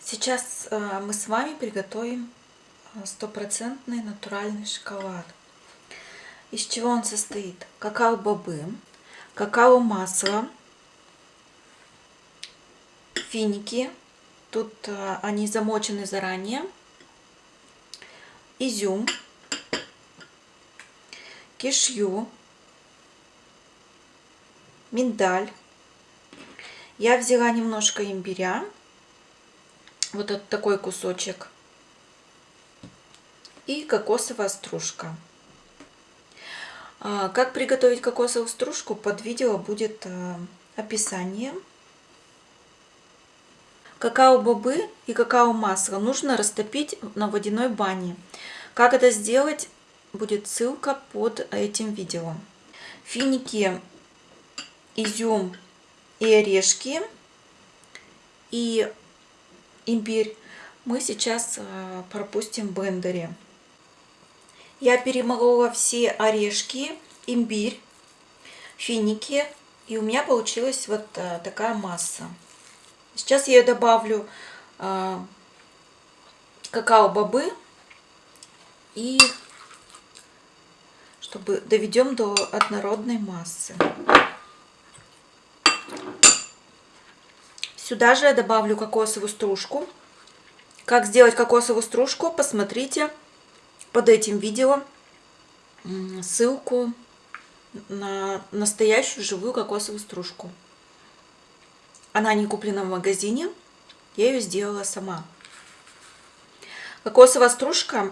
Сейчас э, мы с вами приготовим э, стопроцентный натуральный шоколад. Из чего он состоит? Какао-бобы, какао-масло, финики. Тут э, они замочены заранее. Изюм кишью, миндаль. Я взяла немножко имбиря вот этот такой кусочек. И кокосовая стружка. А, как приготовить кокосовую стружку, под видео будет а, описание. Какао-бобы и какао-масло нужно растопить на водяной бане. Как это сделать, будет ссылка под этим видео. Финики, изюм и орешки. И имбирь мы сейчас э, пропустим в блендере. Я перемолола все орешки, имбирь, финики. И у меня получилась вот э, такая масса. Сейчас я добавлю э, какао-бобы. И чтобы доведем до однородной массы. Сюда же я добавлю кокосовую стружку. Как сделать кокосовую стружку, посмотрите под этим видео ссылку на настоящую живую кокосовую стружку. Она не куплена в магазине, я ее сделала сама. Кокосовая стружка,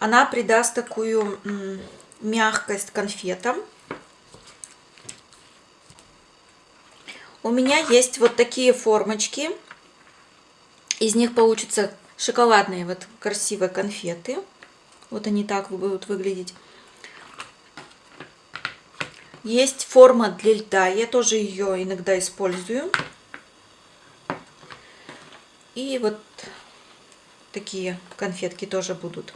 она придаст такую мягкость конфетам. У меня есть вот такие формочки. Из них получатся шоколадные вот красивые конфеты. Вот они так будут выглядеть. Есть форма для льда. Я тоже ее иногда использую. И вот такие конфетки тоже будут.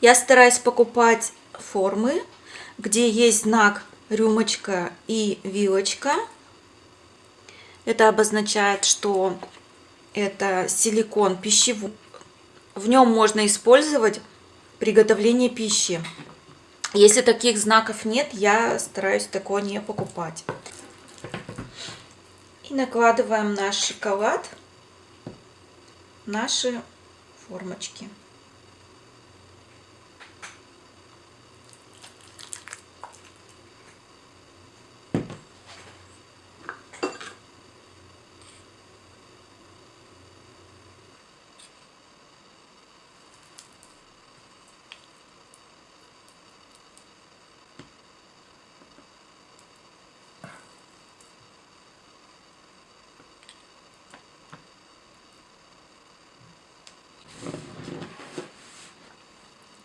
Я стараюсь покупать формы, где есть знак рюмочка и вилочка. Это обозначает, что это силикон пищевой. В нем можно использовать приготовление пищи. Если таких знаков нет, я стараюсь такое не покупать. И накладываем наш шоколад в наши формочки.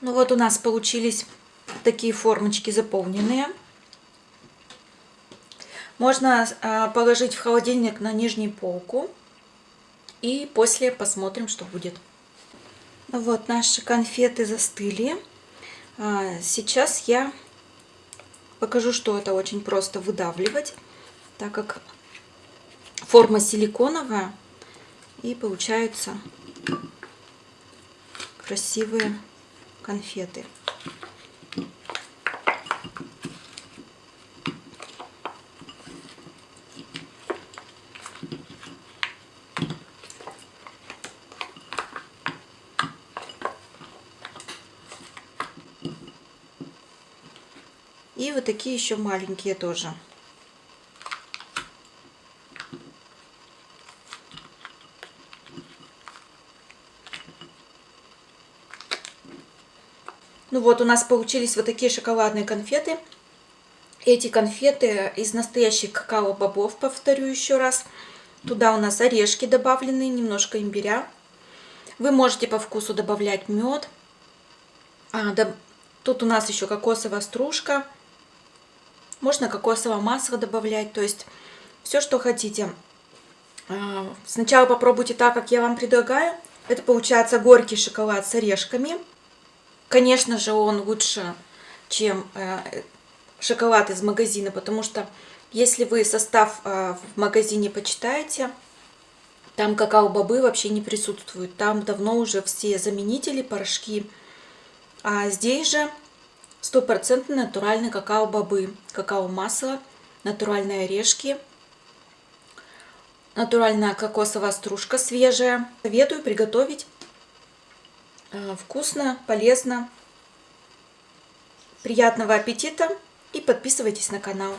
Ну вот у нас получились такие формочки заполненные. Можно а, положить в холодильник на нижнюю полку. И после посмотрим, что будет. Ну вот наши конфеты застыли. А, сейчас я покажу, что это очень просто выдавливать, так как форма силиконовая и получаются красивые конфеты. И вот такие еще маленькие тоже. Ну вот у нас получились вот такие шоколадные конфеты. Эти конфеты из настоящих какао-бобов, повторю еще раз. Туда у нас орешки добавлены, немножко имбиря. Вы можете по вкусу добавлять мед. А, да, тут у нас еще кокосовая стружка. Можно кокосовое масло добавлять, то есть все, что хотите. А, сначала попробуйте так, как я вам предлагаю. Это получается горький шоколад с орешками. Конечно же, он лучше, чем э, шоколад из магазина, потому что если вы состав э, в магазине почитаете, Там какао-бобы вообще не присутствуют. Там давно уже все заменители, порошки. А здесь же стопроцентно натуральные какао-бобы. Какао-масло, натуральные орешки, натуральная кокосовая стружка свежая. Советую приготовить. Э, вкусно, полезно. Приятного аппетита и подписывайтесь на канал.